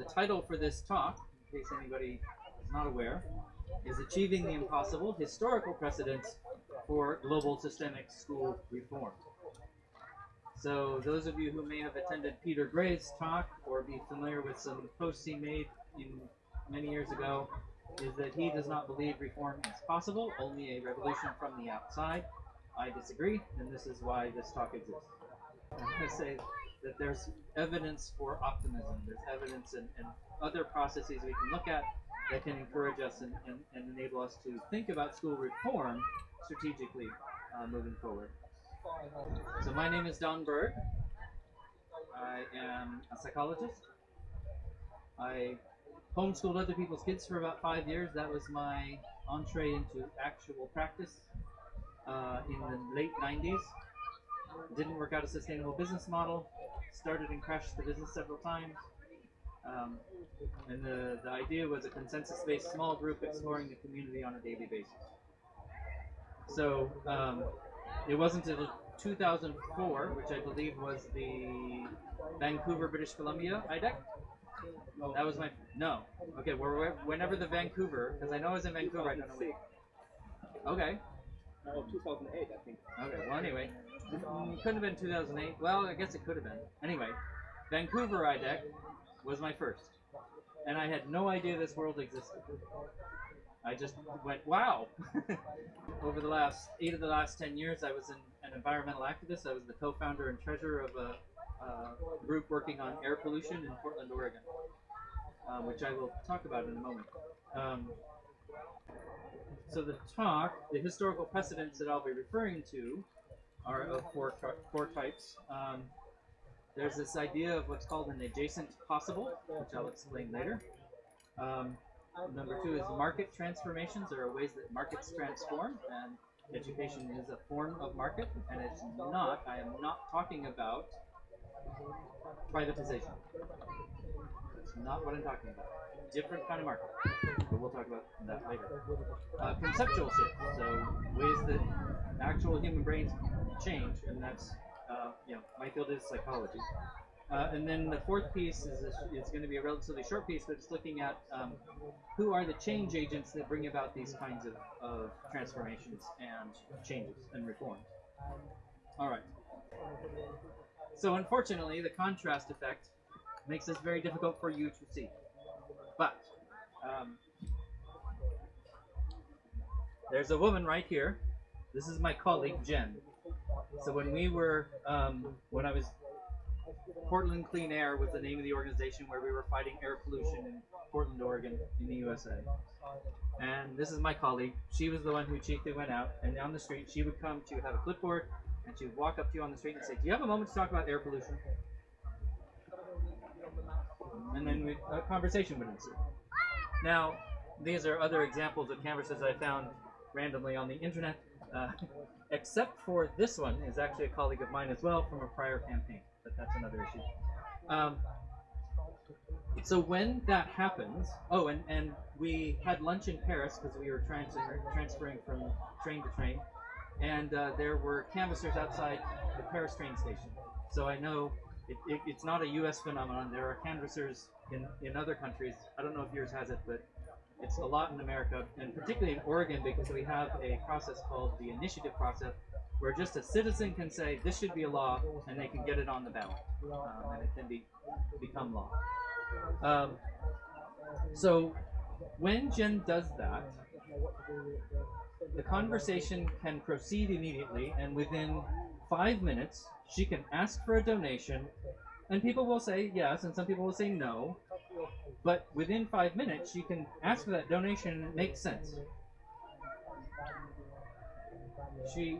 the title for this talk, in case anybody is not aware, is Achieving the Impossible Historical Precedents for Global Systemic School Reform. So, those of you who may have attended Peter Gray's talk or be familiar with some posts he made in many years ago, is that he does not believe reform is possible, only a revolution from the outside. I disagree, and this is why this talk exists. I'm going to say that there's evidence for optimism. There's evidence and, and other processes we can look at that can encourage us and, and, and enable us to think about school reform strategically uh, moving forward. So my name is Don Berg. I am a psychologist. I homeschooled other people's kids for about five years. That was my entree into actual practice uh, in the late 90s. Didn't work out a sustainable business model. Started and crashed the business several times. Um, and the, the idea was a consensus-based small group exploring the community on a daily basis. So um, it wasn't until 2004, which I believe was the Vancouver, British Columbia IDEC. That was my no. Okay, we're, whenever the Vancouver, because I know I was in Vancouver. I don't know when. Okay. Oh, 2008, I think. Okay. Well, anyway, couldn't have been 2008. Well, I guess it could have been. Anyway, Vancouver IDEC was my first, and I had no idea this world existed. I just went, wow. Over the last eight of the last ten years, I was an, an environmental activist. I was the co-founder and treasurer of a, a group working on air pollution in Portland, Oregon, um, which I will talk about in a moment. Um, so the talk, the historical precedents that I'll be referring to, are of four, four types. Um, there's this idea of what's called an adjacent possible, which I'll explain later. Um, number two is market transformations. There are ways that markets transform, and education is a form of market, and it's not, I am not talking about privatization. Not what I'm talking about. Different kind of market, but we'll talk about that later. Uh, conceptual shift, so ways that actual human brains change, and that's uh, you know, my field is psychology. Uh, and then the fourth piece is, is going to be a relatively short piece, but it's looking at um, who are the change agents that bring about these kinds of, of transformations and changes and reforms. All right. So unfortunately, the contrast effect makes this very difficult for you to see. But um, there's a woman right here. This is my colleague, Jen. So when we were, um, when I was, Portland Clean Air was the name of the organization where we were fighting air pollution in Portland, Oregon, in the USA. And this is my colleague. She was the one who chiefly went out, and on the street, she would come to have a clipboard, and she would walk up to you on the street and say, "Do you have a moment to talk about air pollution?" And then we, a conversation would ensue. Now, these are other examples of canvases I found randomly on the internet. Uh, except for this one is actually a colleague of mine as well from a prior campaign, but that's another issue. Um, so when that happens, oh, and, and we had lunch in Paris because we were transfer, transferring from train to train, and uh, there were canvassers outside the Paris train station. So I know it, it, it's not a U.S. phenomenon. There are canvassers in, in other countries. I don't know if yours has it, but it's a lot in America, and particularly in Oregon, because we have a process called the initiative process, where just a citizen can say this should be a law, and they can get it on the ballot, um, and it can be become law. Um, so when Jen does that, the conversation can proceed immediately, and within five minutes, she can ask for a donation, and people will say yes, and some people will say no, but within five minutes, she can ask for that donation and it makes sense. She,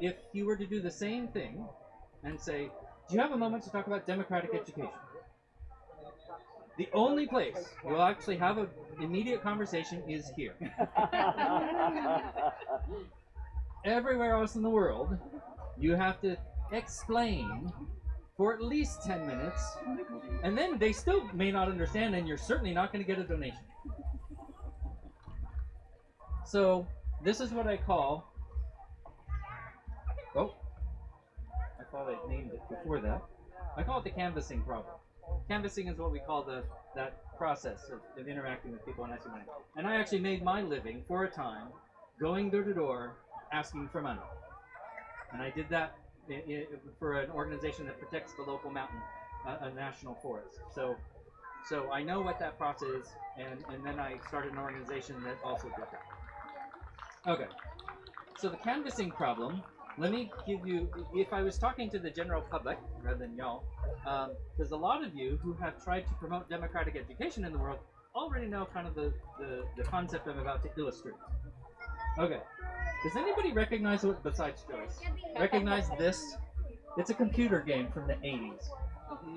if you were to do the same thing and say, do you have a moment to talk about democratic education? The only place you'll actually have an immediate conversation is here. Everywhere else in the world, you have to explain for at least 10 minutes, and then they still may not understand, and you're certainly not going to get a donation. So, this is what I call. Oh, I thought I named it before that. I call it the canvassing problem. canvassing is what we call the that process of, of interacting with people and asking money. And I actually made my living for a time going door to door asking for money. And I did that for an organization that protects the local mountain, uh, a national forest. So, so I know what that process is, and, and then I started an organization that also did that. Okay. So the canvassing problem, let me give you, if I was talking to the general public rather than y'all, because a lot of you who have tried to promote democratic education in the world already know kind of the, the, the concept I'm about to illustrate. Okay. Does anybody recognize what, besides Joyce, recognize this? It's a computer game from the 80s.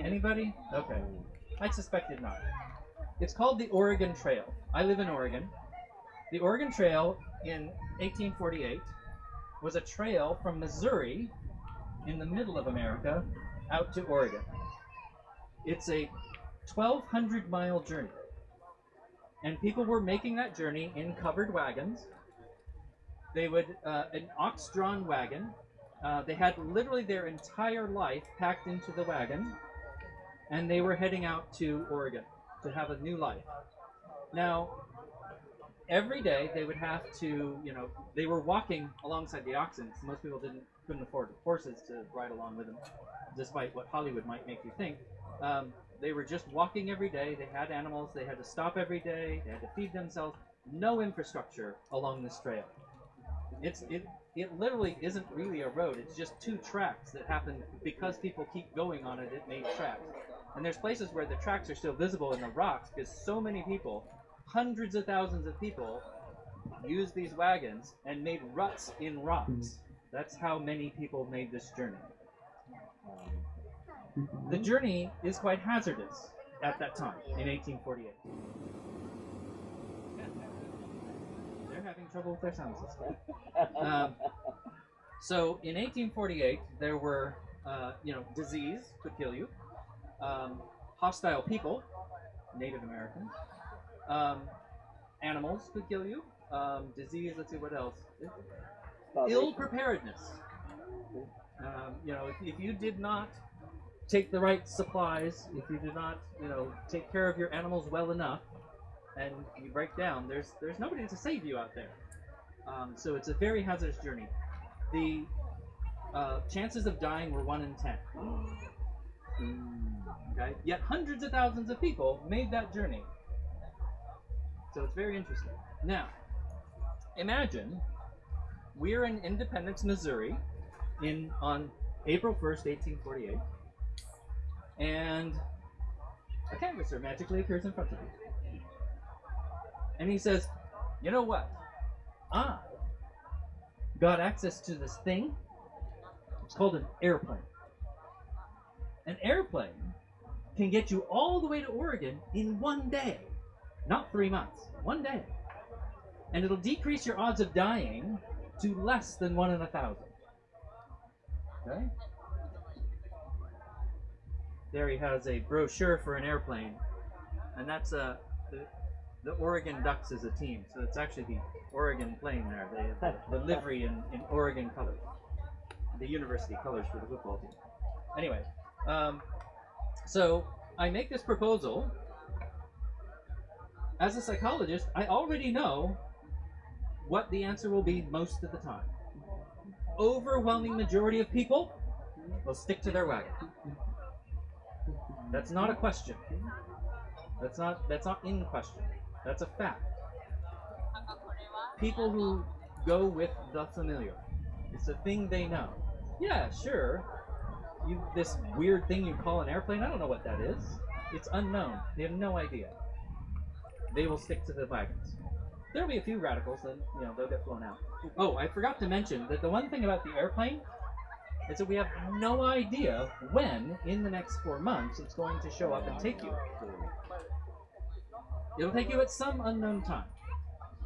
Anybody? Okay. I suspected not. It's called the Oregon Trail. I live in Oregon. The Oregon Trail in 1848 was a trail from Missouri in the middle of America out to Oregon. It's a 1,200 mile journey. And people were making that journey in covered wagons. They would, uh, an ox drawn wagon, uh, they had literally their entire life packed into the wagon, and they were heading out to Oregon to have a new life. Now, every day they would have to, you know, they were walking alongside the oxen. So most people didn't couldn't afford horses to ride along with them, despite what Hollywood might make you think. Um, they were just walking every day. They had animals. They had to stop every day. They had to feed themselves. No infrastructure along this trail. It's it it literally isn't really a road. It's just two tracks that happen because people keep going on it. It made tracks. And there's places where the tracks are still visible in the rocks because so many people, hundreds of thousands of people, used these wagons and made ruts in rocks. That's how many people made this journey. The journey is quite hazardous at that time in 1848. Having trouble with their sound system. Um, so in 1848, there were, uh, you know, disease could kill you, um, hostile people, Native Americans, um, animals could kill you, um, disease. Let's see what else. Ill preparedness. Um, you know, if, if you did not take the right supplies, if you did not, you know, take care of your animals well enough, and you break down, there's there's nobody to save you out there. Um, so it's a very hazardous journey. The uh, chances of dying were one in ten. Okay, yet hundreds of thousands of people made that journey. So it's very interesting. Now, imagine we're in Independence, Missouri, in on April 1st, 1848, and a canvasser magically occurs in front of you. And he says, You know what? I got access to this thing. It's called an airplane. An airplane can get you all the way to Oregon in one day. Not three months, one day. And it'll decrease your odds of dying to less than one in a thousand. Okay? There he has a brochure for an airplane. And that's uh, the, Oregon Ducks is a team. So it's actually the Oregon playing there. They have the, the livery in, in Oregon colors. The university colors for the football team. Anyway, um, so I make this proposal. As a psychologist, I already know what the answer will be most of the time. Overwhelming majority of people will stick to their wagon. That's not a question. That's not that's not in question. That's a fact. People who go with the familiar. It's a thing they know. Yeah, sure. You this weird thing you call an airplane, I don't know what that is. It's unknown. They have no idea. They will stick to the wagons. There'll be a few radicals, then you know they'll get flown out. Oh, I forgot to mention that the one thing about the airplane is that we have no idea when, in the next four months, it's going to show up and take you. It'll take you at some unknown time.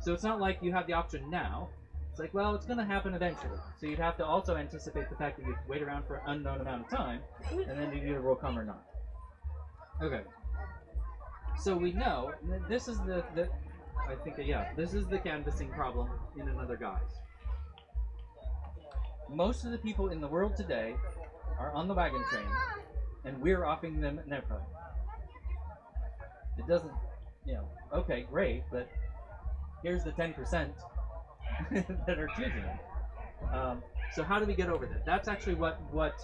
So it's not like you have the option now. It's like, well, it's going to happen eventually. So you'd have to also anticipate the fact that you wait around for an unknown amount of time, and then you either will come or not. Okay. So we know this is the, the I think yeah, this is the canvassing problem in another guise. Most of the people in the world today are on the wagon train, and we're offering them an airplane. doesn't, you know, okay, great, but here's the 10% that are choosing it. Um, so how do we get over that? That's actually what what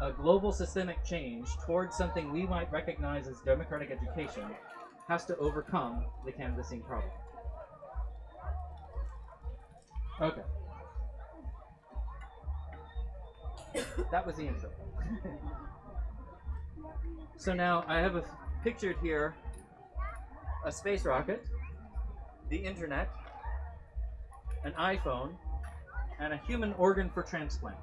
a global systemic change towards something we might recognize as democratic education has to overcome the canvassing problem. Okay. that was the intro. so now I have a pictured here a space rocket, the internet, an iPhone, and a human organ for transplant.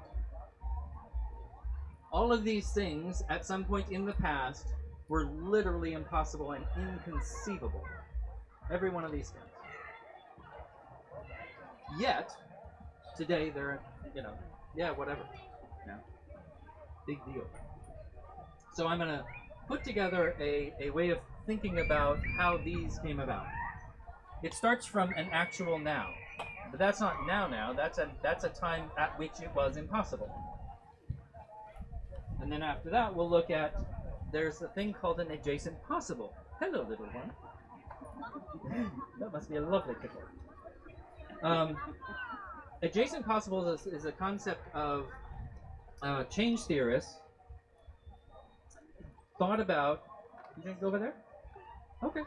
All of these things, at some point in the past, were literally impossible and inconceivable. Every one of these things. Yet, today they're, you know, yeah, whatever. Yeah. Big deal. So I'm going to put together a, a way of thinking about how these came about. It starts from an actual now. But that's not now now, that's a that's a time at which it was impossible. And then after that we'll look at there's a thing called an adjacent possible. Hello little one. that must be a lovely pickle. Um, adjacent possible is, is a concept of uh, change theorists thought about. You gonna go over there? Okay.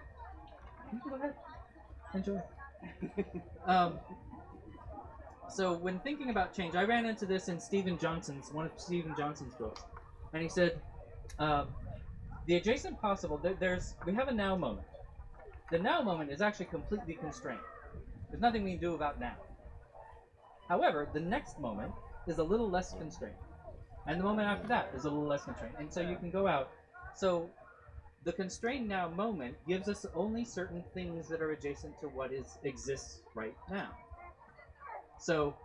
Go ahead. Enjoy. um, so when thinking about change, I ran into this in Steven Johnson's one of Steven Johnson's books, and he said, um, the adjacent possible. There, there's we have a now moment. The now moment is actually completely constrained. There's nothing we can do about now. However, the next moment is a little less constrained, and the moment after that is a little less constrained, and so you can go out. So the constrained now moment gives us only certain things that are adjacent to what is exists right now. So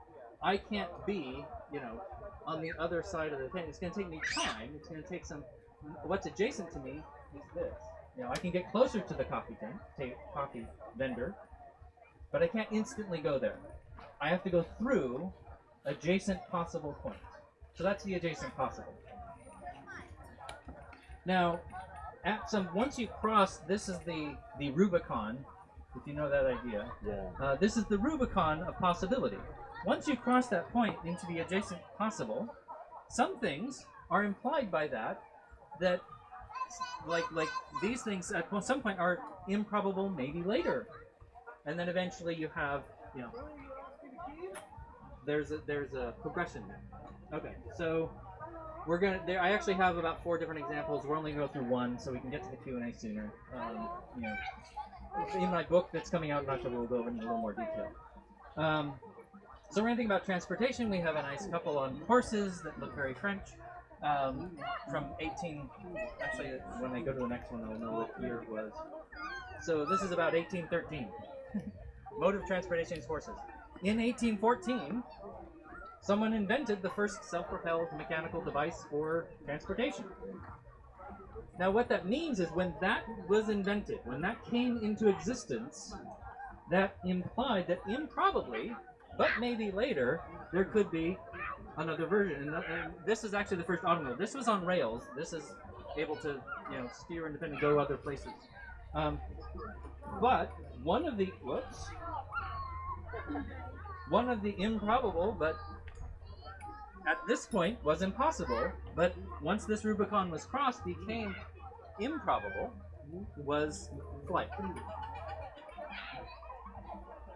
I can't be, you know, on the other side of the thing. It's going to take me time. It's going to take some. What's adjacent to me is this. You know, I can get closer to the coffee tent, coffee vendor, but I can't instantly go there. I have to go through adjacent possible points. So that's the adjacent possible. Now, at some once you cross, this is the the Rubicon, if you know that idea. Yeah. Uh, this is the Rubicon of possibility. Once you cross that point into the adjacent possible, some things are implied by that that like like these things at some point are improbable maybe later and then eventually you have you know there's a there's a progression there okay so we're gonna there i actually have about four different examples. We're only gonna go through one so we can get to the q&a sooner. Um, you know in my book that's coming out in october we'll go into a little more detail. Um, so we're gonna think about transportation. We have a nice couple on horses that look very french. Um, from 18 actually when i go to the next one i'll know what year it was. So this is about 1813 mode of transportation is horses. In 1814 someone invented the first self-propelled mechanical device for transportation. Now what that means is when that was invented when that came into existence that implied that improbably but maybe later there could be another version. And, and this is actually the first automobile. This was on rails. This is able to you know steer independently go other places. Um, but one of the whoops. One of the improbable but at this point was impossible but once this rubicon was crossed became improbable was flight.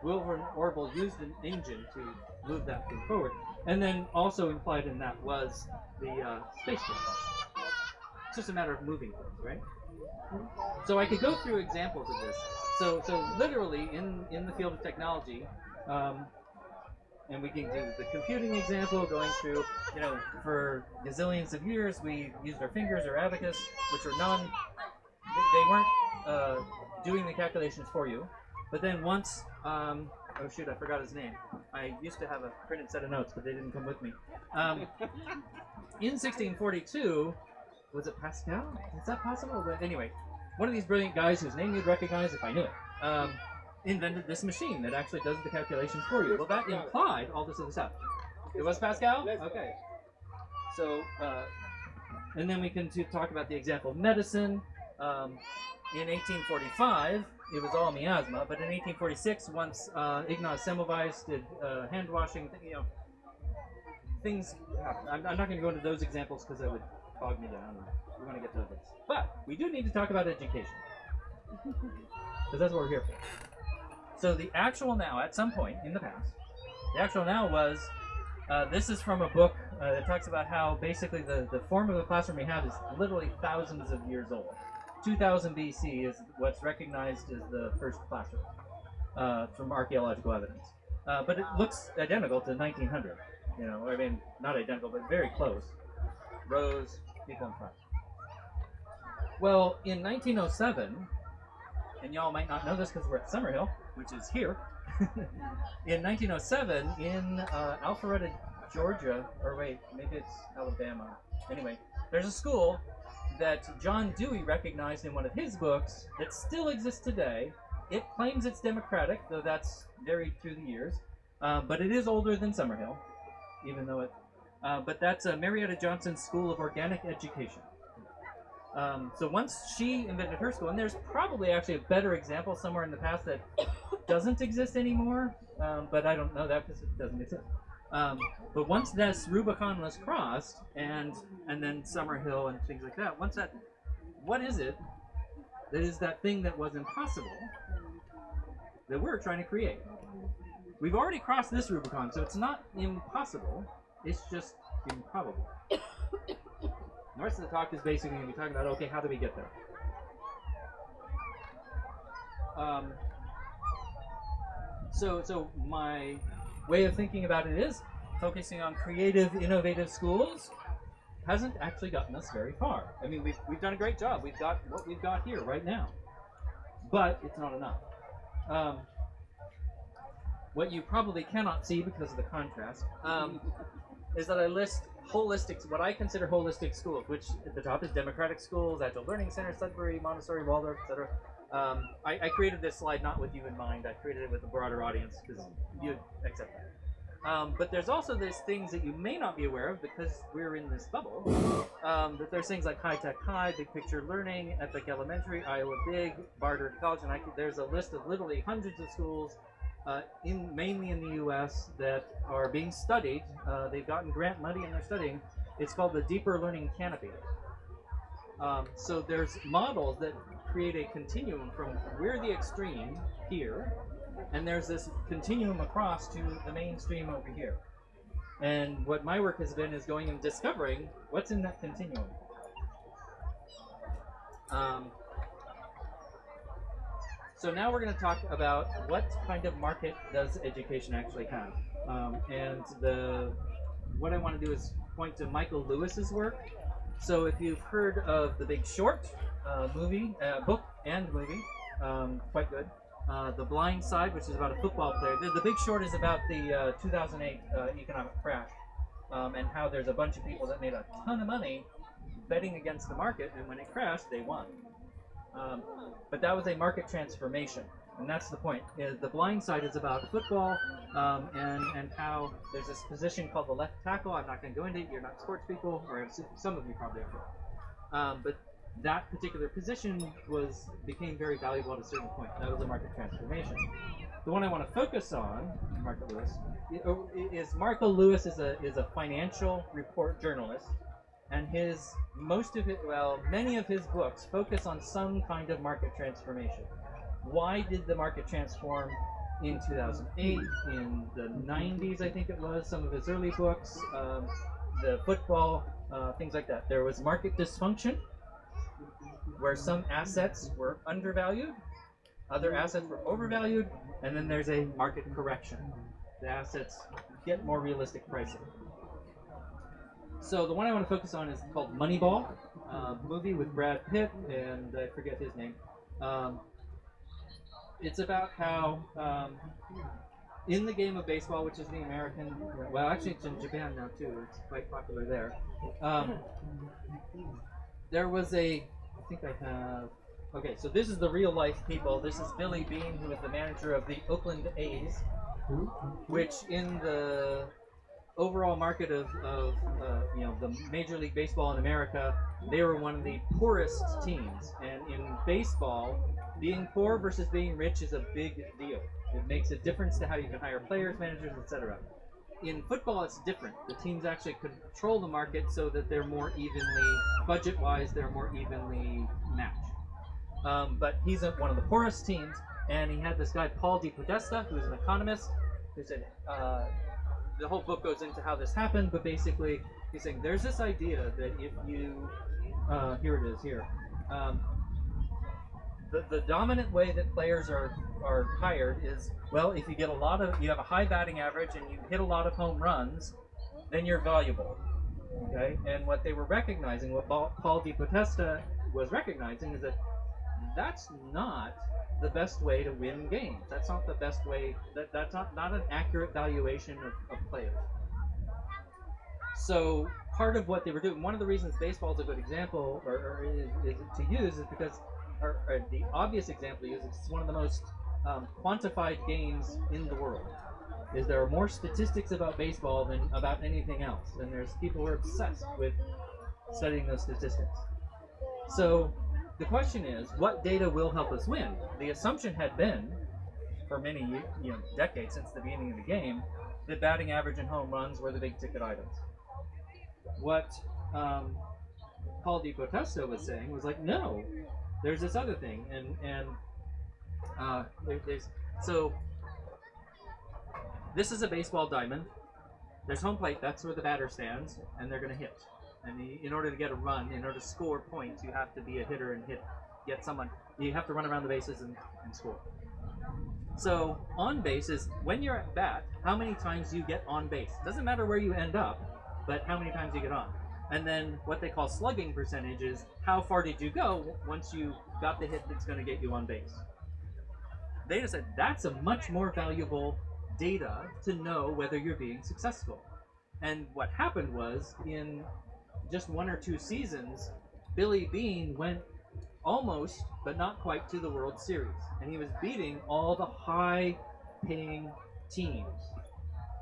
Wilbur orville used an engine to move that thing forward and then also implied in that was the uh, space shuttle. It's just a matter of moving things right? So i could go through examples of this. So so literally in in the field of technology um, and we can do the computing example going through you know for gazillions of years we used our fingers or abacus which are non they weren't uh, doing the calculations for you. But then once um, oh shoot i forgot his name. I used to have a printed set of notes but they didn't come with me. Um, in 1642 was it pascal? Is that possible? But anyway one of these brilliant guys whose name you'd recognize if i knew it. Um, invented this machine that actually does the calculations for you. Well, that implied all this other stuff. It was Pascal? Okay. So, uh, and then we can talk about the example of medicine. Um, in 1845, it was all miasma, but in 1846, once uh, Ignaz Semmelweis did uh, hand washing, you know, things happen. I'm, I'm not going to go into those examples because that would bog me down. We want to get to this. But we do need to talk about education. Because that's what we're here for. So the actual now, at some point in the past, the actual now was uh, this is from a book uh, that talks about how basically the, the form of the classroom we have is literally thousands of years old. 2000 BC is what's recognized as the first classroom uh, from archaeological evidence. Uh, but it looks identical to 1900. You know, I mean, not identical, but very close. Rows, people in front. Well, in 1907, and y'all might not know this because we're at Summerhill, which is here. in 1907, in uh, Alpharetta, Georgia, or wait, maybe it's Alabama. Anyway, there's a school that John Dewey recognized in one of his books that still exists today. It claims it's democratic, though that's varied through the years, uh, but it is older than Summerhill, even though it. Uh, but that's uh, Marietta Johnson School of Organic Education. Um, so once she invented her school, and there's probably actually a better example somewhere in the past that doesn't exist anymore, um, but I don't know that because it doesn't exist. Um, but once this Rubicon was crossed, and and then Summerhill and things like that, once that, what is it that is that thing that was impossible that we're trying to create? We've already crossed this Rubicon, so it's not impossible. It's just improbable. The rest of the talk is basically going to be talking about okay, how do we get there? Um, so, so my way of thinking about it is focusing on creative, innovative schools hasn't actually gotten us very far. I mean, we've, we've done a great job. We've got what we've got here right now, but it's not enough. Um, what you probably cannot see because of the contrast um, is that I list holistic, what I consider holistic schools, which at the top is democratic schools, Agile Learning Center, Sudbury, Montessori, Waldorf, etc. Um, I, I, created this slide not with you in mind. I created it with a broader audience because you accept that. Um, but there's also these things that you may not be aware of because we're in this bubble. Um, that there's things like High Tech High, Big Picture Learning, Epic Elementary, Iowa Big, Barter College, and I there's a list of literally hundreds of schools uh, in mainly in the U.S. that are being studied. Uh, they've gotten grant money and they're studying. It's called the Deeper Learning Canopy. Um, so there's models that create a continuum from we're the extreme here, and there's this continuum across to the mainstream over here. And what my work has been is going and discovering what's in that continuum. Um, so now we're going to talk about what kind of market does education actually have. Um, and the what I want to do is point to Michael Lewis's work. So if you've heard of The Big Short uh, movie, uh, book and movie, um, quite good. Uh, the Blind Side, which is about a football player. The, the Big Short is about the uh, 2008 uh, economic crash um, and how there's a bunch of people that made a ton of money betting against the market, and when it crashed, they won. Um, but that was a market transformation, and that's the point. The blind side is about football um, and and how there's this position called the left tackle. I'm not going to go into it. You're not sports people, or some of you probably are. Um, but that particular position was became very valuable at a certain point. That was a market transformation. The one I want to focus on, Marco Lewis, is Marco Lewis is a is a financial report journalist and his most of it well many of his books focus on some kind of market transformation. Why did the market transform in 2008 in the 90s i think it was some of his early books um, the football uh, things like that. There was market dysfunction where some assets were undervalued other assets were overvalued and then there's a market correction. The assets get more realistic pricing so the one I want to focus on is called Moneyball, uh, movie with Brad Pitt and I forget his name. Um, it's about how um, in the game of baseball, which is the American, well, actually it's in Japan now too. It's quite popular there. Um, there was a, I think I have. Okay, so this is the real life people. This is Billy Beane, who is the manager of the Oakland A's, which in the overall market of, of uh, you know the Major League Baseball in America, they were one of the poorest teams. And in baseball, being poor versus being rich is a big deal. It makes a difference to how you can hire players, managers, etc. In football, it's different. The teams actually control the market so that they're more evenly, budget-wise, they're more evenly matched. Um, but he's a, one of the poorest teams, and he had this guy Paul DePodesta, who's an economist, who said uh, the whole book goes into how this happened, but basically he's saying there's this idea that if you uh, here it is here. Um, the, the dominant way that players are are hired is well if you get a lot of you have a high batting average and you hit a lot of home runs then you're valuable okay and what they were recognizing what Paul DePodesta was recognizing is that that's not the best way to win games that's not the best way that that's not not an accurate valuation of, of players so part of what they were doing one of the reasons baseball is a good example or, or is, is to use is because or, or the obvious example to use is it's one of the most um, quantified games in the world. Is there are more statistics about baseball than about anything else, and there's people who are obsessed with studying those statistics. So the question is, what data will help us win? The assumption had been, for many you know decades since the beginning of the game, that batting average and home runs were the big ticket items. What um, Paul Di was saying was like, no, there's this other thing, and and uh, there, there's so this is a baseball diamond. There's home plate. That's where the batter stands, and they're going to hit. And the, in order to get a run, in order to score points, you have to be a hitter and hit, get someone. You have to run around the bases and, and score. So on base is when you're at bat, how many times you get on base. Doesn't matter where you end up, but how many times you get on. And then what they call slugging percentage is how far did you go once you got the hit that's going to get you on base. They just said that's a much more valuable data to know whether you're being successful. And what happened was in just one or two seasons, Billy Beane went almost, but not quite, to the World Series. And he was beating all the high paying teams.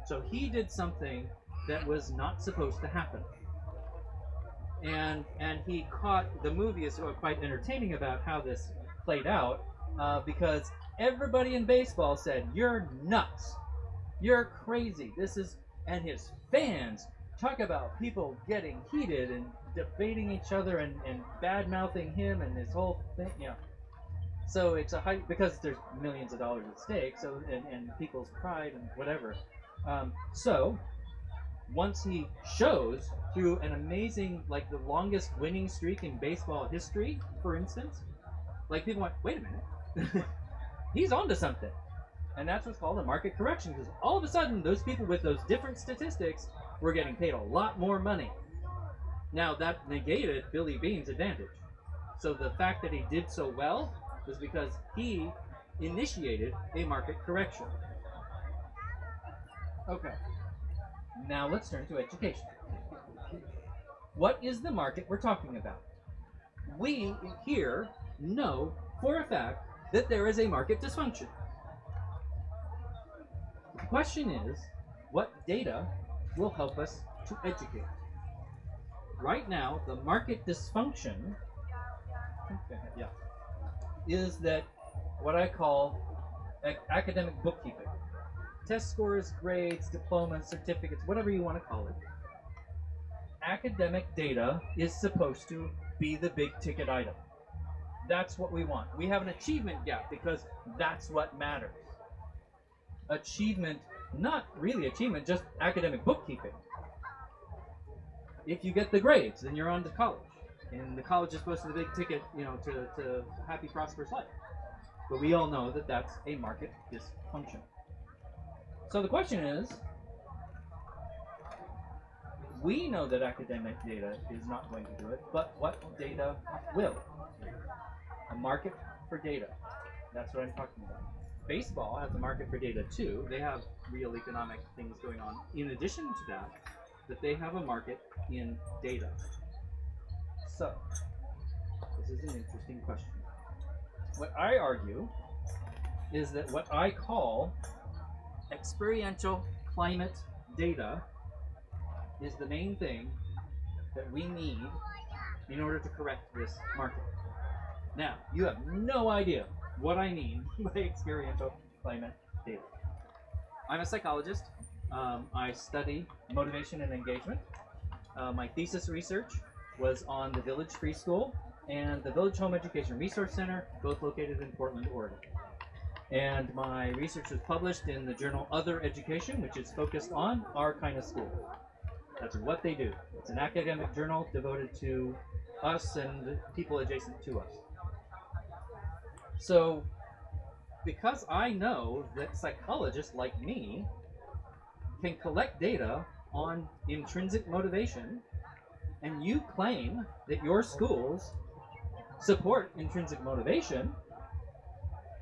So he did something that was not supposed to happen and and he caught the movie is quite entertaining about how this played out uh, because everybody in baseball said you're nuts you're crazy this is and his fans talk about people getting heated and debating each other and, and bad mouthing him and his whole thing Yeah. so it's a high because there's millions of dollars at stake so and, and people's pride and whatever um, so once he shows through an amazing, like the longest winning streak in baseball history, for instance, like people went, wait a minute, he's onto something. And that's what's called a market correction, because all of a sudden, those people with those different statistics were getting paid a lot more money. Now, that negated Billy Beane's advantage. So the fact that he did so well was because he initiated a market correction. Okay. Now let's turn to education. What is the market we're talking about? We here know for a fact that there is a market dysfunction. The question is, what data will help us to educate? Right now, the market dysfunction okay, yeah, is that what I call academic bookkeeping test scores, grades, diplomas, certificates, whatever you want to call it. Academic data is supposed to be the big ticket item. That's what we want. We have an achievement gap because that's what matters. Achievement, not really achievement, just academic bookkeeping. If you get the grades, then you're on to college. And the college is supposed to be the big ticket, you know, to, to happy, prosperous life. But we all know that that's a market dysfunction. So the question is, we know that academic data is not going to do it, but what data will? A market for data. That's what I'm talking about. Baseball has a market for data too. They have real economic things going on. In addition to that, that they have a market in data. So, this is an interesting question. What I argue is that what I call experiential climate data is the main thing that we need in order to correct this market. Now, you have no idea what I mean by experiential climate data. I'm a psychologist. Um, I study motivation and engagement. Uh, my thesis research was on the Village Free School and the Village Home Education Resource Center, both located in Portland, Oregon. And my research was published in the journal Other Education, which is focused on our kind of school. That's what they do. It's an academic journal devoted to us and people adjacent to us. So, because I know that psychologists like me can collect data on intrinsic motivation, and you claim that your schools support intrinsic motivation,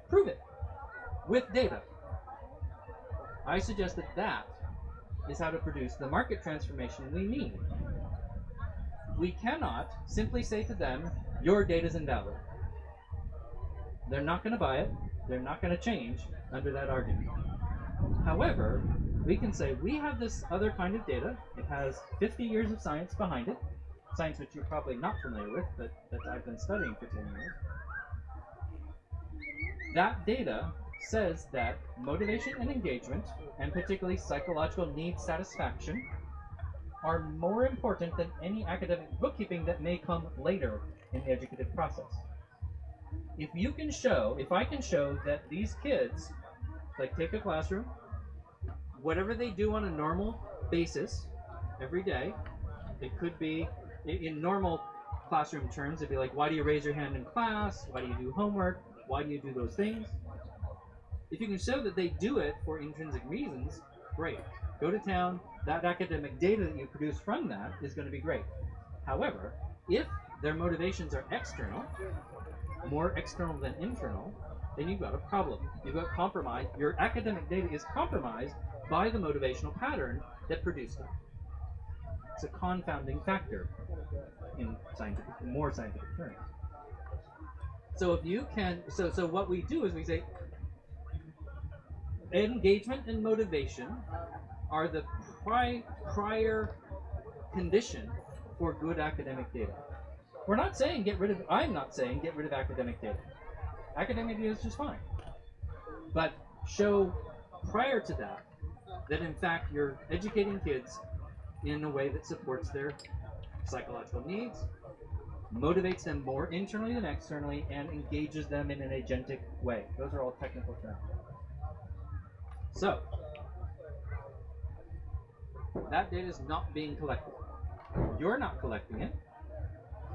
prove it with data. I suggest that that is how to produce the market transformation we need. We cannot simply say to them, your data is invalid. They're not going to buy it. They're not going to change under that argument. However, we can say we have this other kind of data. It has 50 years of science behind it, science which you're probably not familiar with, but that I've been studying for 10 years. That data says that motivation and engagement, and particularly psychological need satisfaction, are more important than any academic bookkeeping that may come later in the educative process. If you can show, if I can show that these kids, like take a classroom, whatever they do on a normal basis every day, it could be in, normal classroom terms, it'd be like, why do you raise your hand in class? Why do you do homework? Why do you do those things? If you can show that they do it for intrinsic reasons, great. Go to town. That academic data that you produce from that is going to be great. However, if their motivations are external, more external than internal, then you've got a problem. You've got compromise. Your academic data is compromised by the motivational pattern that produced it. It's a confounding factor in scientific, more scientific terms. So if you can, so so what we do is we say, engagement and motivation are the pri- prior condition for good academic data. We're not saying get rid of, I'm not saying get rid of academic data. Academic data is just fine. But show prior to that that in fact you're educating kids in a way that supports their psychological needs, motivates them more internally than externally, and engages them in an agentic way. Those are all technical terms. So, that data is not being collected. You're not collecting it.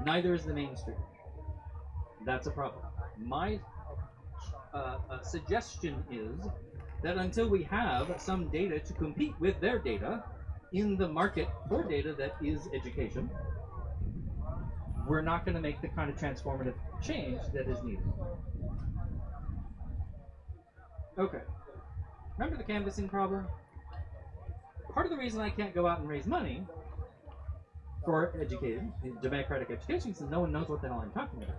Neither is the mainstream. That's a problem. My uh, uh, suggestion is that until we have some data to compete with their data in the market for data that is education, we're not going to make the kind of transformative change that is needed. Okay. Remember the canvassing problem? Part of the reason I can't go out and raise money for educated democratic education is no one knows what the hell I'm talking about.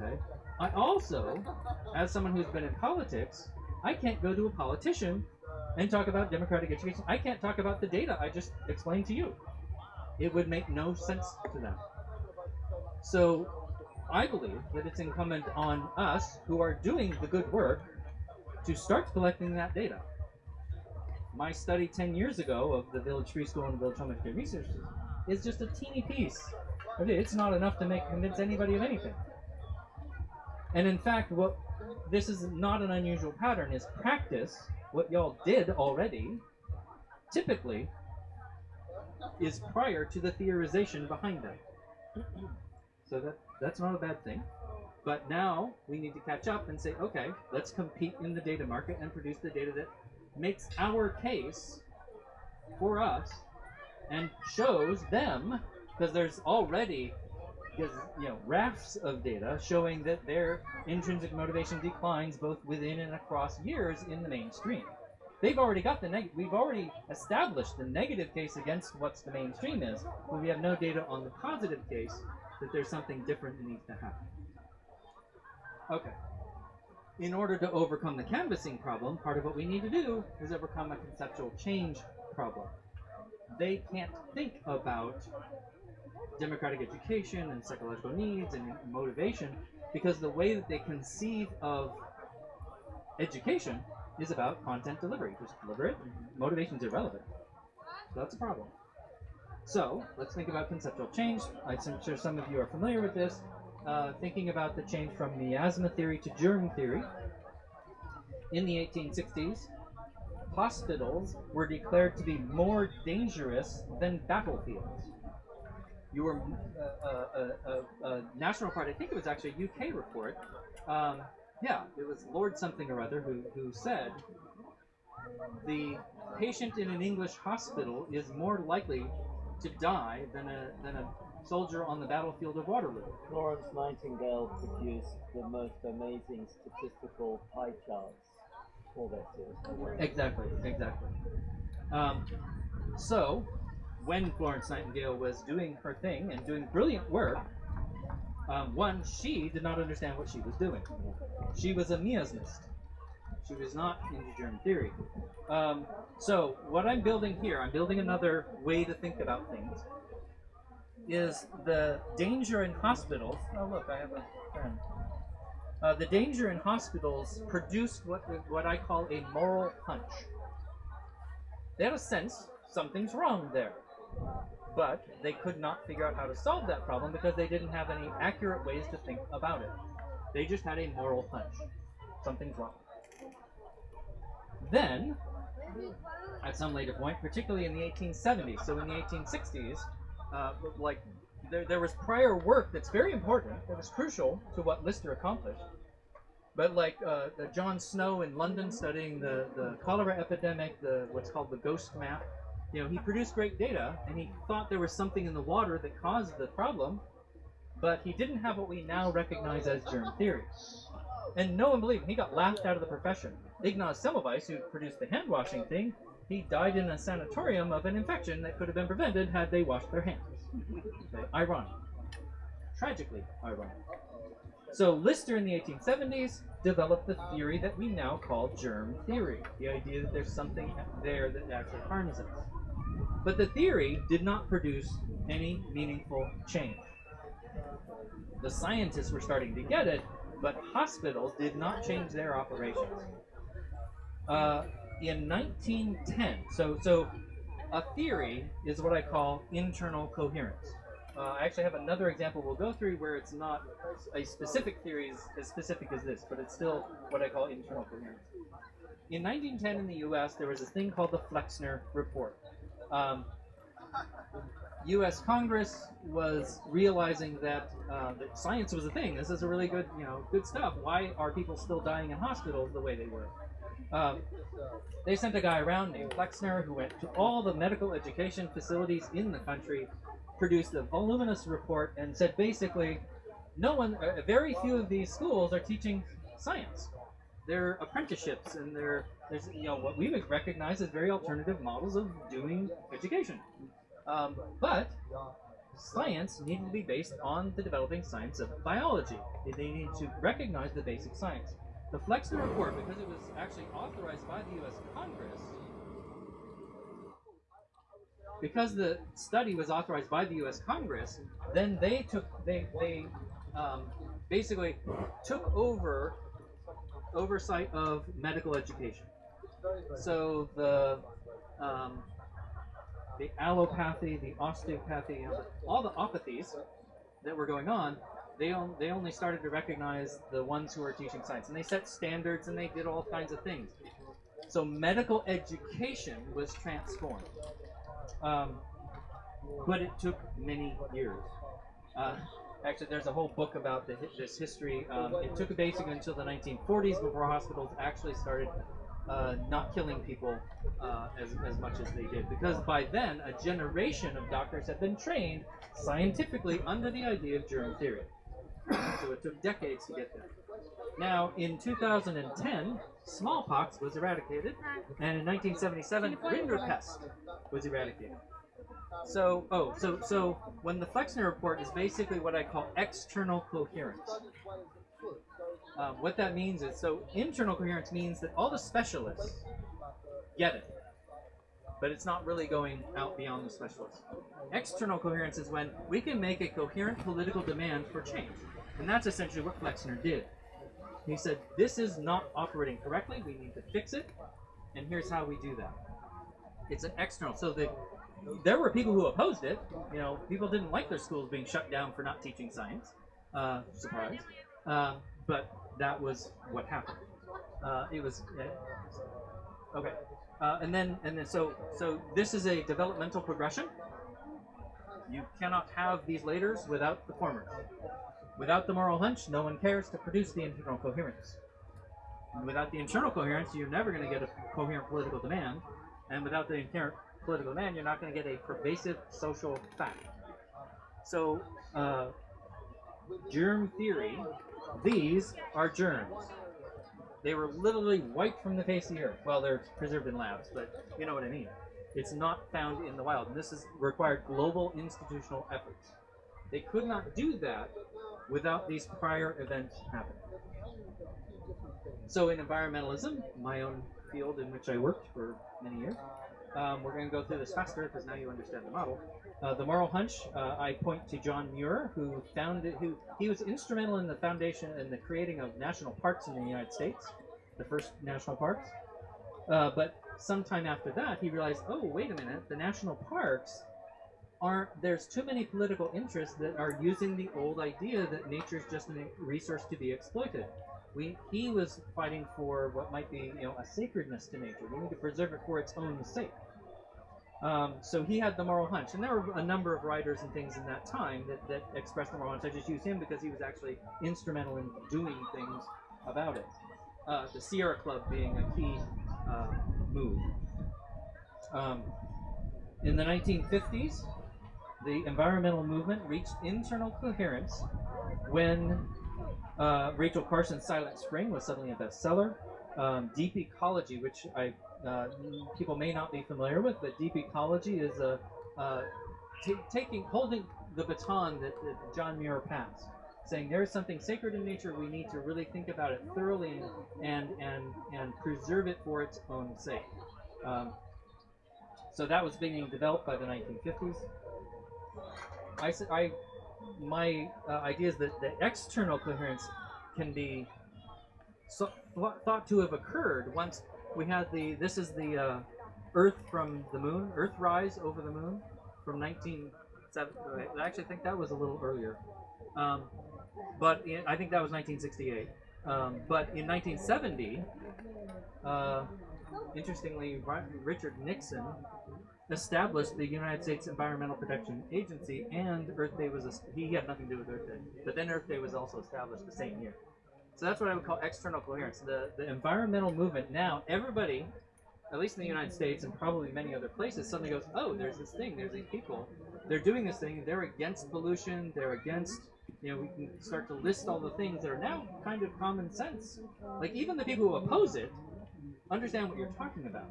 Okay. I also, as someone who's been in politics, I can't go to a politician and talk about democratic education. I can't talk about the data I just explained to you. It would make no sense to them. So I believe that it's incumbent on us who are doing the good work to start collecting that data. My study 10 years ago of the Village Free School and Village Home Education Research is just a teeny piece. It's not enough to make convince anybody of anything. And in fact, what this is not an unusual pattern is practice, what y'all did already, typically is prior to the theorization behind that. So that that's not a bad thing. But now we need to catch up and say, okay, let's compete in the data market and produce the data that makes our case for us and shows them because there's already you know rafts of data showing that their intrinsic motivation declines both within and across years in the mainstream. They've already got the negative. We've already established the negative case against what's the mainstream is, but we have no data on the positive case that there's something different that needs to happen. Okay. In order to overcome the canvassing problem, part of what we need to do is overcome a conceptual change problem. They can't think about democratic education and psychological needs and motivation because the way that they conceive of education is about content delivery. Just deliver it, motivation is irrelevant. So that's a problem. So let's think about conceptual change. I'm sure some of you are familiar with this. Uh, thinking about the change from miasma theory to germ theory. In the 1860s, hospitals were declared to be more dangerous than battlefields. You were uh, uh, uh, uh, National Party, I think it was actually a UK report. Um, yeah, it was Lord something or other who, who said the patient in an English hospital is more likely to die than a, than a soldier on the battlefield of Waterloo. Florence Nightingale produced the most amazing statistical pie charts for their series. Exactly, exactly. Um, so, when Florence Nightingale was doing her thing and doing brilliant work, um, one, she did not understand what she was doing. She was a miasmist. She was not into germ theory. Um, so, what I'm building here, I'm building another way to think about things, is the danger in hospitals. Oh, look, I have a friend. Uh, the danger in hospitals produced what what I call a moral hunch. They had a sense something's wrong there, but they could not figure out how to solve that problem because they didn't have any accurate ways to think about it. They just had a moral hunch. Something's wrong. Then, at some later point, particularly in the 1870s, so in the 1860s, uh, like there, there was prior work that's very important, that was crucial to what Lister accomplished. But like uh, John Snow in London studying the, the cholera epidemic, the what's called the ghost map, you know, he produced great data and he thought there was something in the water that caused the problem, but he didn't have what we now recognize as germ theory. And no one believed him. He got laughed out of the profession. Ignaz Semmelweis, who produced the hand washing thing, he died in a sanatorium of an infection that could have been prevented had they washed their hands. Ironic. Tragically ironic. So Lister in the 1870s developed the theory that we now call germ theory, the idea that there's something there that actually harms us. But the theory did not produce any meaningful change. The scientists were starting to get it, but hospitals did not change their operations. Uh, in 1910, so so a theory is what I call internal coherence. Uh, I actually have another example we'll go through where it's not a specific theory as, as specific as this, but it's still what I call internal coherence. In 1910 in the U.S., there was this thing called the Flexner Report. Um, U.S. Congress was realizing that, uh, that science was a thing. This is a really good, you know, good stuff. Why are people still dying in hospitals the way they were? Um, they sent a guy around named Flexner who went to all the medical education facilities in the country, produced a voluminous report, and said basically, no one, uh, very few of these schools are teaching science. They're apprenticeships, and they're there's you know what we would recognize as very alternative models of doing education. Um, but science needed to be based on the developing science of biology. They need to recognize the basic science. The Flexner report, because it was actually authorized by the U.S. Congress, because the study was authorized by the U.S. Congress, then they took they they um, basically took over oversight of medical education. So the um, the allopathy, the osteopathy, all the opathies that were going on, they, on, they only started to recognize the ones who were teaching science. And they set standards and they did all kinds of things. So medical education was transformed. Um, but it took many years. Uh, actually, there's a whole book about the, this history. Um, it took basically until the 1940s before hospitals actually started uh, not killing people uh, as, as much as they did. Because by then, a generation of doctors had been trained scientifically under the idea of germ theory. So it took decades to get there. Now, in 2010, smallpox was eradicated, and in 1977, rinderpest was eradicated. So, oh, so so when the Flexner report is basically what I call external coherence. Um, what that means is, so internal coherence means that all the specialists get it. but it's not really going out beyond the specialists. External coherence is when we can make a coherent political demand for change. And that's essentially what Flexner did. He said, This is not operating correctly, we need to fix it, and here's how we do that. It's an external. So the there were people who opposed it. You know, people didn't like their schools being shut down for not teaching science. Uh, surprise. Uh, but that was what happened. Uh, it was uh, okay. Uh, and then and then so so this is a developmental progression. You cannot have these laters without the formers. Without the moral hunch, no one cares to produce the internal coherence. And without the internal coherence, you're never going to get a coherent political demand. And without the inherent political demand, you're not going to get a pervasive social fact. So, uh, germ theory, these are germs. They were literally wiped from the face of the earth. Well, they're preserved in labs, but you know what I mean. It's not found in the wild, and this has required global institutional efforts. They could not do that without these prior events happening. So, in environmentalism, my own field in which I worked for many years, um, we're going to go through this faster because now you understand the model. Uh, the moral hunch, uh, I point to John Muir, who founded, who he was instrumental in the foundation and the creating of national parks in the United States, the first national parks. Uh, but sometime after that, he realized, oh, wait a minute, the national parks aren't. There's too many political interests that are using the old idea that nature is just a resource to be exploited. We, he was fighting for what might be, you know, a sacredness to nature. We need to preserve it for its own sake. Um, so he had the moral hunch, and there were a number of writers and things in that time that, that expressed the moral hunch. I just use him because he was actually instrumental in doing things about it. Uh, the Sierra Club being a key uh, move. Um, in the 1950s, the environmental movement reached internal coherence when uh, Rachel Carson's Silent Spring was suddenly a bestseller. Um, Deep Ecology, which I uh, people may not be familiar with, but Deep Ecology is a uh, taking holding the baton that, that John Muir passed, saying there is something sacred in nature. We need to really think about it thoroughly and and and preserve it for its own sake. Um, so that was being developed by the 1950s. I, I my uh, idea is that the external coherence can be so, th- thought to have occurred once we had the this is the uh, Earth from the moon, Earth rise over the moon from 1970. I actually think that was a little earlier, um, but in, I think that was 1968. Um, but in 1970, uh, interestingly, Richard Nixon established the United States Environmental Protection Agency, and Earth Day was a, he had nothing to do with Earth Day, but then Earth Day was also established the same year. So that's what I would call external coherence. The the environmental movement now, everybody, at least in the United States and probably many other places, suddenly goes, oh, there's this thing, there's these people, they're doing this thing, they're against pollution, they're against. You know, we can start to list all the things that are now kind of common sense. Like even the people who oppose it understand what you're talking about.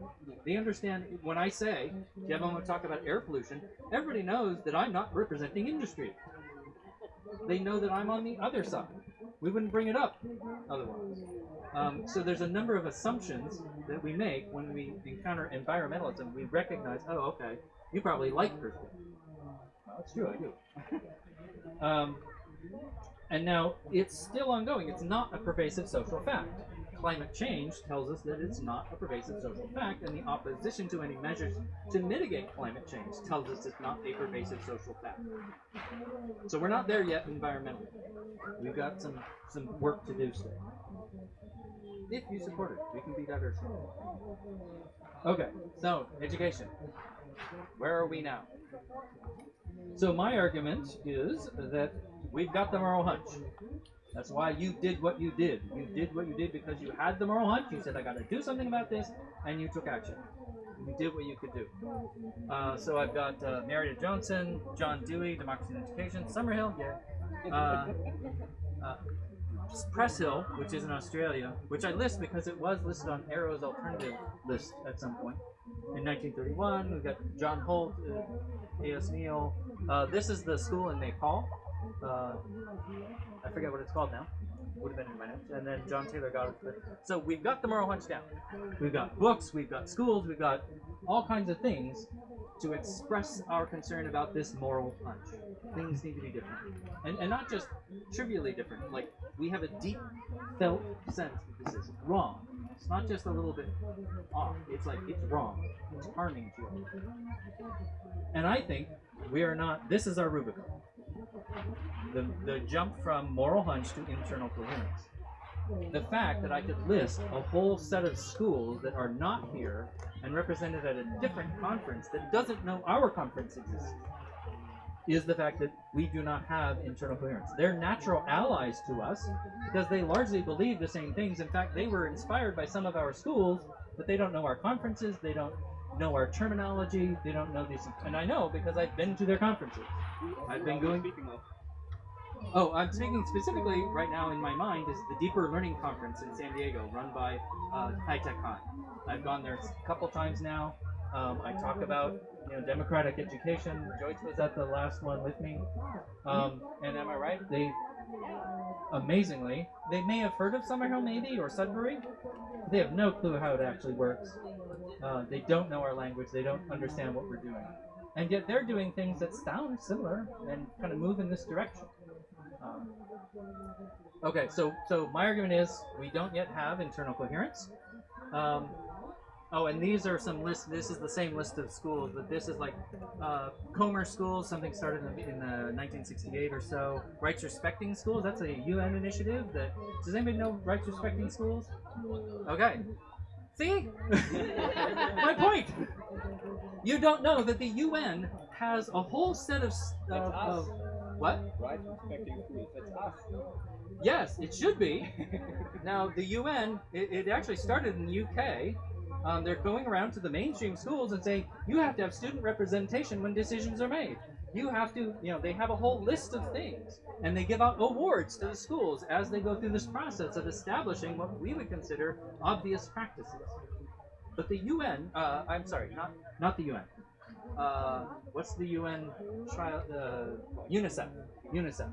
They understand when I say, Kevin, want to talk about air pollution, everybody knows that I'm not representing industry. They know that I'm on the other side. We wouldn't bring it up otherwise. Um, so there's a number of assumptions that we make when we encounter environmentalism. We recognize, oh, okay, you probably like Earth Well, that's true, I do. um, and now it's still ongoing. It's not a pervasive social fact. Climate change tells us that it's not a pervasive social fact, and the opposition to any measures to mitigate climate change tells us it's not a pervasive social fact. So we're not there yet environmentally. We've got some some work to do still. If you support it, we can be diverse. Okay, so education. Where are we now? So my argument is that we've got the moral hunch. That's why you did what you did. You did what you did because you had the moral hunch. You said, I got to do something about this, and you took action. You did what you could do. Uh, so I've got uh, Johnson, John Dewey, Democracy and Education, Summerhill, yeah. Uh, uh, Preshil, which is in Australia, which I list because it was listed on AERO's alternative list at some point. In 1931, we've got John Holt, uh, A.S. Neill. Uh, this is the school in Nepal. Uh, I forget what it's called now. would have been in my notes, and then John Taylor Gatto. So we've got the moral hunch down. We've got books, we've got schools, we've got all kinds of things to express our concern about this moral hunch. Things need to be different, and and not just trivially different. Like we have a deep felt sense that this is wrong. It's not just a little bit off. It's like it's wrong. It's harming children. And I think we are not. This is our Rubicon. The the jump from moral hunch to internal coherence. The fact that I could list a whole set of schools that are not here and represented at a different conference that doesn't know our conference exists is the fact that we do not have internal coherence. They're natural allies to us because they largely believe the same things. In fact, they were inspired by some of our schools, but they don't know our conferences, they don't know our terminology, they don't know these. And I know because I've been to their conferences. I've been going. Oh, I'm speaking specifically right now in my mind is the Deeper Learning Conference in San Diego, run by uh, High Tech High. I've gone there a couple times now. Um, I talk about you know democratic education. Joyce was at the last one with me, um, and am I right? They amazingly they may have heard of Summerhill maybe or Sudbury. They have no clue how it actually works. Uh, they don't know our language. They don't understand what we're doing, and yet they're doing things that sound similar and kind of move in this direction. Um, okay, so so my argument is we don't yet have internal coherence. Um, oh, and these are some lists. This is the same list of schools, but this is like uh, Comer schools. Something started in, the, in the 1968 or so. Rights respecting schools. That's a UN initiative. That does anybody know rights respecting schools? Okay. See, my point. You don't know that the UN has a whole set of, s- of, what? right, respecting that's us. Yes, it should be. now, the UN, it, it actually started in the UK. Um, they're going around to the mainstream schools and saying, you have to have student representation when decisions are made. You have to, you know, they have a whole list of things. And they give out awards to the schools as they go through this process of establishing what we would consider obvious practices. But the UN, uh, I'm sorry, not, not the UN. Uh, what's the UN trial? Uh, UNICEF. UNICEF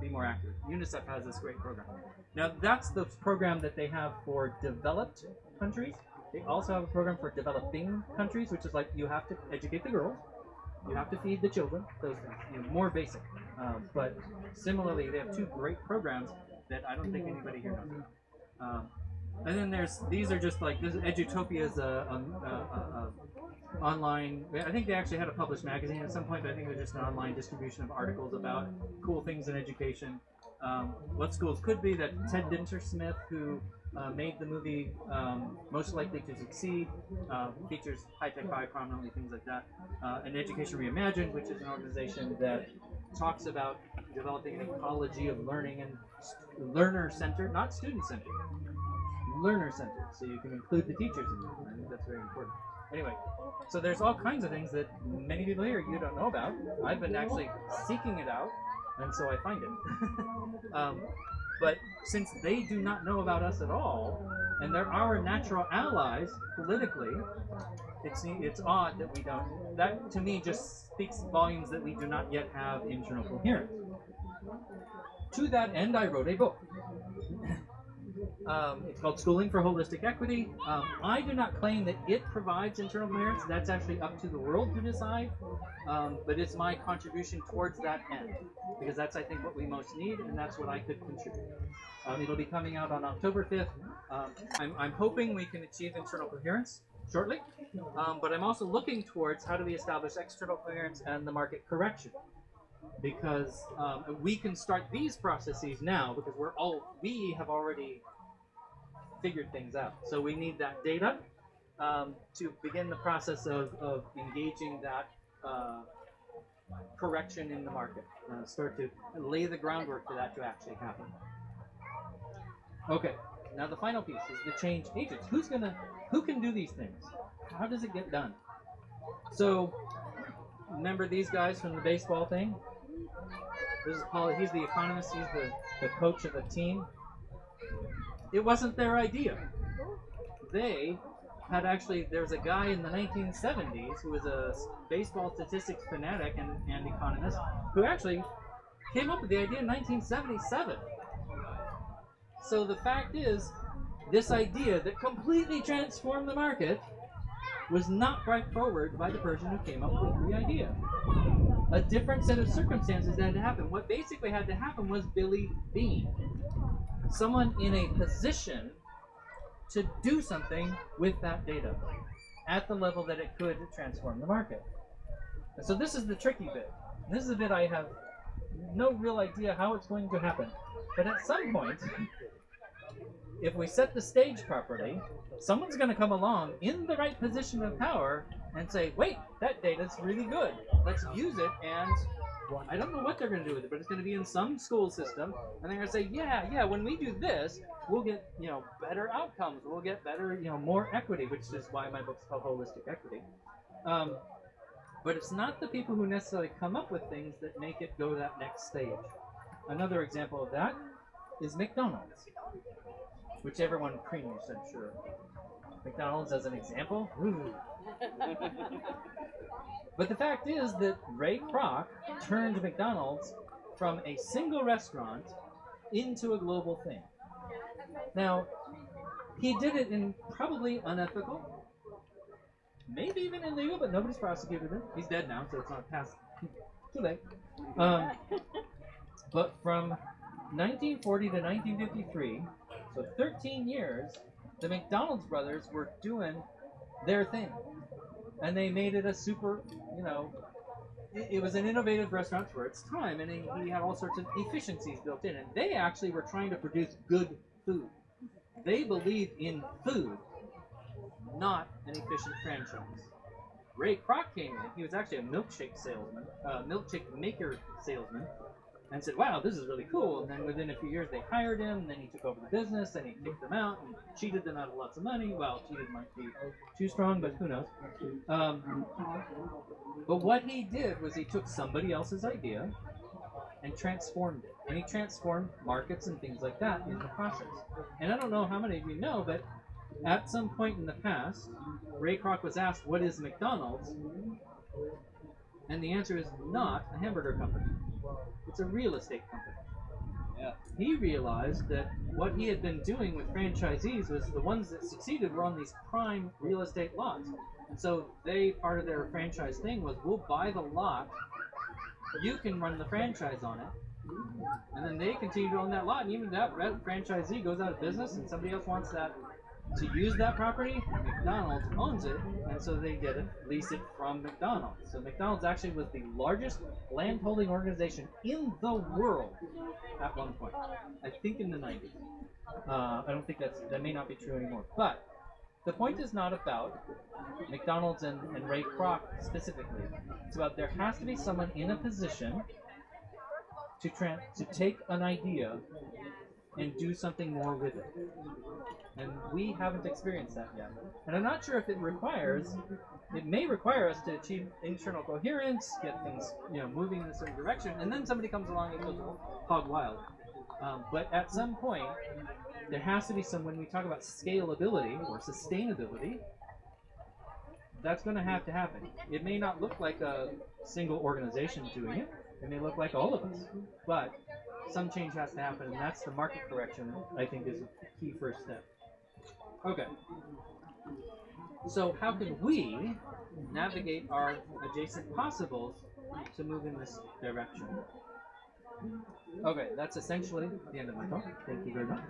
be more accurate. UNICEF has this great program. Now, that's the program that they have for developed countries. They also have a program for developing countries, which is like you have to educate the girls, you have to feed the children, those you know, more basic. Um, but similarly, they have two great programs that I don't think anybody here knows. about. Um, and then there's these are just like this Edutopia is a, a, a, a, a online. I think they actually had a published magazine at some point, but I think it was just an online distribution of articles about cool things in education. Um, what schools could be that Ted Dintersmith, who uh, made the movie um, Most Likely to Succeed, uh, features high tech high prominently, things like that. Uh, and Education Reimagined, which is an organization that talks about developing an ecology of learning and learner centered, not student centered, learner centered. So you can include the teachers in it. I think that's very important. Anyway, so there's all kinds of things that many people here you don't know about. I've been actually seeking it out, and so I find it. um, but since they do not know about us at all, and they're our natural allies politically, it's it's odd that we don't. That to me just speaks volumes that we do not yet have internal coherence. To that end, I wrote a book. Um, it's called Schooling for Holistic Equity. Um, I do not claim that it provides internal coherence. That's actually up to the world to decide. Um, but it's my contribution towards that end because that's, I think, what we most need, and that's what I could contribute. Um, it'll be coming out on October 5th. Um, I'm, I'm hoping we can achieve internal coherence shortly, um, but I'm also looking towards how do we establish external coherence and the market correction because we can start these processes now because we're all we have already figured things out. So we need that data um, to begin the process of, of engaging that uh, correction in the market. Uh, start to lay the groundwork for that to actually happen. Okay, now the final piece is the change agents. Who's gonna, who can do these things? How does it get done? So, remember these guys from the baseball thing? This is Paul. He's the economist. He's the, the coach of the team. It wasn't their idea. They had actually. There's a guy in the 1970s who was a baseball statistics fanatic and, and economist who actually came up with the idea in 1977. So the fact is, this idea that completely transformed the market was not brought forward by the person who came up with the idea. A different set of circumstances had to happen. What basically had to happen was Billy Beane, someone in a position to do something with that data at the level that it could transform the market. And so this is the tricky bit. This is the bit I have no real idea how it's going to happen. But at some point, if we set the stage properly, someone's going to come along in the right position of power and say, wait, that data's really good. Let's use it and I don't know what they're going to do with it, but it's going to be in some school system, and they're going to say, yeah, yeah, when we do this, we'll get, you know, better outcomes. We'll get better, you know, more equity, which is why my book's called Holistic Equity. Um, but it's not the people who necessarily come up with things that make it go that next stage. Another example of that is McDonald's, which everyone cringed, I'm sure. McDonald's as an example? Ooh. But the fact is that Ray Kroc turned McDonald's from a single restaurant into a global thing. Now, he did it in probably unethical, maybe even illegal, but nobody's prosecuted him. He's dead now, so it's not past. Too late. Um, but from 1940 to 1953, so 13 years, the McDonald's brothers were doing their thing and they made it a super, you know, it, it was an innovative restaurant for its time, and he, had all sorts of efficiencies built in, and they actually were trying to produce good food. They believed in food, not an efficient franchise. Ray Kroc came in. He was actually a milkshake salesman, uh, milkshake maker salesman, and said, "Wow, this is really cool." And then within a few years, they hired him. And then he took over the business, and he kicked them out and cheated them out of lots of money. Well, cheated might be too strong, but who knows? Um, but what he did was he took somebody else's idea and transformed it, and he transformed markets and things like that in the process. And I don't know how many of you know, but at some point in the past, Ray Kroc was asked, "What is McDonald's?" And the answer is not a hamburger company. It's a real estate company. Yeah. He realized that what he had been doing with franchisees was the ones that succeeded were on these prime real estate lots. And so they part of their franchise thing was we'll buy the lot, you can run the franchise on it, and then they continue to own that lot. And even that franchisee goes out of business and somebody else wants that to use that property, McDonald's owns it, and so they get it, lease it from McDonald's. So McDonald's actually was the largest landholding organization in the world at one point. I think in the 90s. Uh, I don't think that's that may not be true anymore. But the point is not about McDonald's and, and Ray Kroc specifically. It's about there has to be someone in a position to to take an idea and do something more with it. And we haven't experienced that yet. And I'm not sure if it requires, it may require us to achieve internal coherence, get things, you know, moving in a certain direction, and then somebody comes along and goes hog wild. Um, but at some point, there has to be some, when we talk about scalability or sustainability, that's going to have to happen. It may not look like a single organization doing it. It may look like all of us. But some change has to happen, and that's the market correction, I think, is a key first step. Okay. So how can we navigate our adjacent possibles to move in this direction? Okay, that's essentially the end of my talk. Thank you very much.